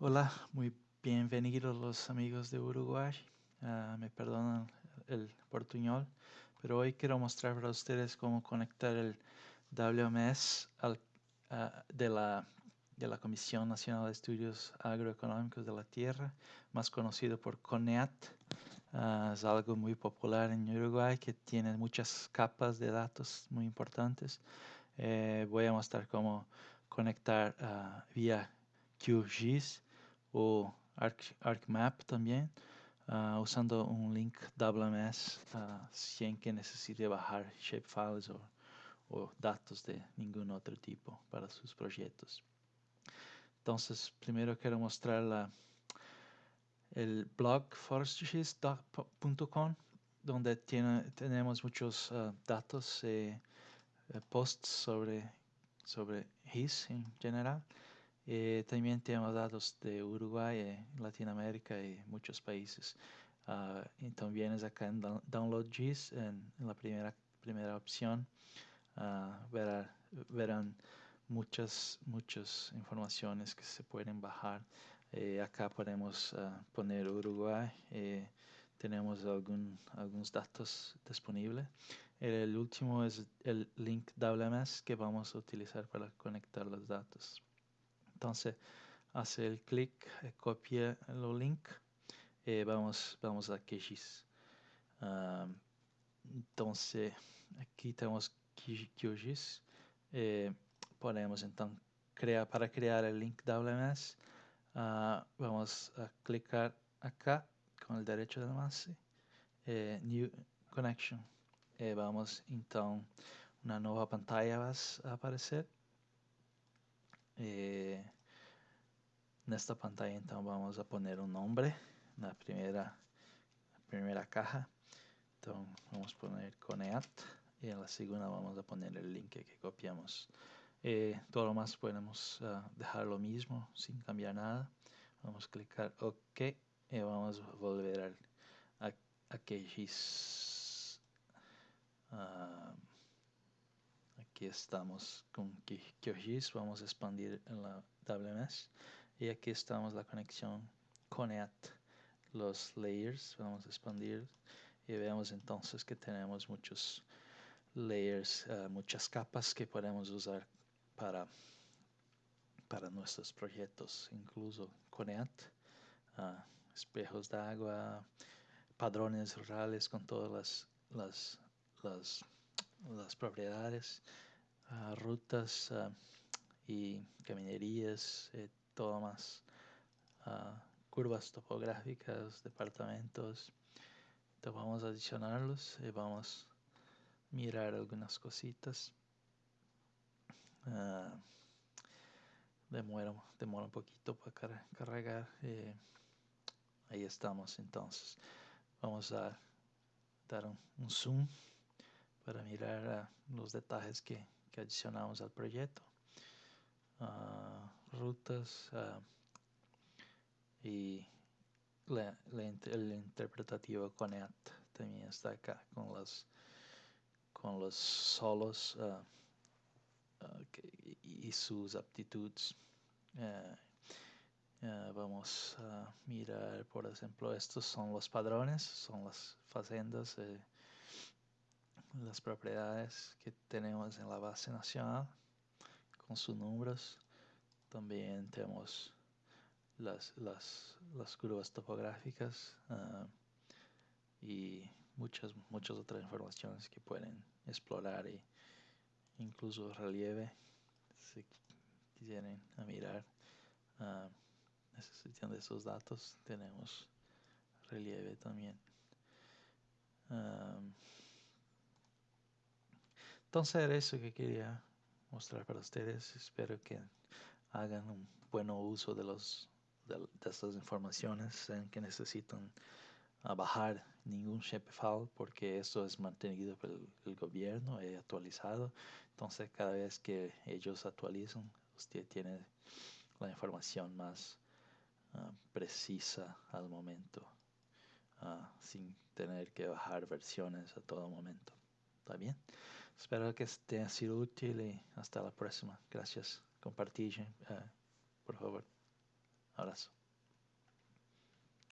Hola, muy bienvenidos los amigos de Uruguay. Ah, me perdonan el portuñol, pero hoy quiero mostrar para ustedes cómo conectar el WMS al, ah, de, la, de la Comisión Nacional de Estudios Agroeconómicos de la Tierra, más conocido por CONEAT. Ah, es algo muy popular en Uruguay que tiene muchas capas de datos muy importantes. Eh, voy a mostrar cómo conectar vía QGIS o ArcMap también, uh, usando un link WMS uh, sin que necesite bajar shapefiles o, datos de ningún otro tipo para sus proyectos. Entonces, primero quiero mostrar el blog forestries.com, donde tiene, tenemos muchos uh, datos, eh, eh, posts sobre, sobre GIS en general. Eh, también tenemos datos de Uruguay, eh, Latinoamérica y muchos países. Uh, y también acá en Download GIS, en, la primera, primera opción. Uh, verá, verán muchas, muchas informaciones que se pueden bajar. Eh, acá podemos uh, poner Uruguay. Eh, tenemos algún, algunos datos disponibles. El último es el link WMS que vamos a utilizar para conectar los datos. Entonces, hace el clic, eh, copia el link, eh, vamos, vamos a QGIS. entonces, aquí tenemos QGIS. Eh, ponemos entonces, crea, para crear el link WMS, ah, vamos a clicar acá con el derecho del mouse, New Connection. vamos entonces, una nueva pantalla va a aparecer. Eh, en esta pantalla entonces vamos a poner un nombre en la primera, primera caja. Entonces vamos poner Coneat y en la segunda vamos a poner el link que copiamos. Eh, todo lo más podemos uh, dejar lo mismo sin cambiar nada. Vamos a clicar OK y vamos a volver a, a QGIS. Uh, estamos con QGIS. Vamos a expandir en la WMS. Y aquí estamos la conexión CONET, los layers, vamos a expandir y vemos entonces que tenemos muchos layers, uh, muchas capas que podemos usar para, para nuestros proyectos, incluso CONET, uh, espejos de agua, padrones rurales con todas las, las, las propiedades, uh, rutas y caminerías, eh, todo más uh, curvas topográficas, departamentos. Entonces vamos a adicionarlos y vamos a mirar algunas cositas. Uh, demora, demora un poquito para cargar. Eh, ahí estamos entonces. Vamos a dar un, un zoom para mirar uh, los detalles que, que, adicionamos al proyecto. Uh, rutas uh, y la, la, el interpretativo CONET también está acá con los con los solos que, y sus aptitudes vamos a mirar por ejemplo estos son los padrones son las facendas eh, las propiedades que tenemos en la base nacional con sus números. También tenemos las, las, las curvas topográficas uh, y muchas, muchas otras informaciones que pueden explorar y incluso relieve si quisieran a mirar. Uh, necesitan de esos datos tenemos relieve también. Um, entonces era eso que quería mostrar para ustedes espero que hagan un buen uso de, los, de, estas informaciones en que necesitan uh, bajar ningún shapefile porque eso es mantenido por el, gobierno y actualizado. Entonces cada vez que ellos actualizan, usted tiene la información más uh, precisa al momento, uh, sin tener que bajar versiones a todo momento. ¿Está bien? Espero que te haya sido útil y hasta la próxima. Gracias compartir, uh, por favor. abrazo.